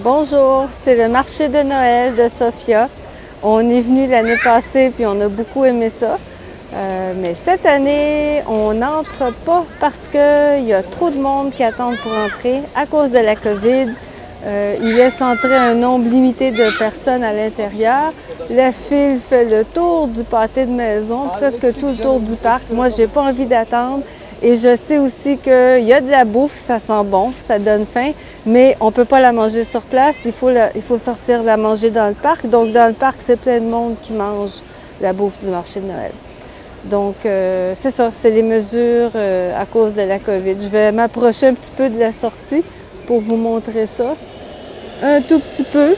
Bonjour, c'est le marché de Noël de Sofia. On est venu l'année passée puis on a beaucoup aimé ça. Euh, mais cette année, on n'entre pas parce qu'il y a trop de monde qui attendent pour entrer à cause de la COVID. Euh, il laisse entrer un nombre limité de personnes à l'intérieur. La file fait le tour du pâté de maison, presque tout le tour du parc. Moi, j'ai pas envie d'attendre. Et je sais aussi qu'il y a de la bouffe, ça sent bon, ça donne faim, mais on ne peut pas la manger sur place, il faut, il faut sortir la manger dans le parc. Donc dans le parc, c'est plein de monde qui mange la bouffe du marché de Noël. Donc euh, c'est ça, c'est les mesures euh, à cause de la COVID. Je vais m'approcher un petit peu de la sortie pour vous montrer ça. Un tout petit peu.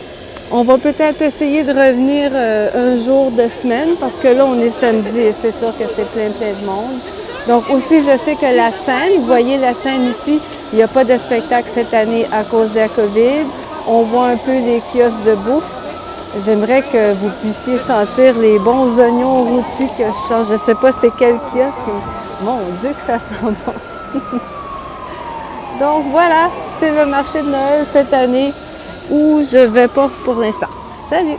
On va peut-être essayer de revenir euh, un jour de semaine parce que là, on est samedi et c'est sûr que c'est plein plein de monde. Donc aussi, je sais que la scène, vous voyez la scène ici, il n'y a pas de spectacle cette année à cause de la COVID. On voit un peu les kiosques de bouffe. J'aimerais que vous puissiez sentir les bons oignons rôtis que je change. Je ne sais pas c'est quel kiosque, mais mon Dieu que ça sent bon! Donc voilà, c'est le marché de Noël cette année où je ne vais pas pour l'instant. Salut!